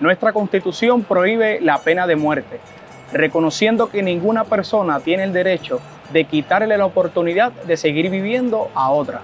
Nuestra constitución prohíbe la pena de muerte, reconociendo que ninguna persona tiene el derecho de quitarle la oportunidad de seguir viviendo a otra.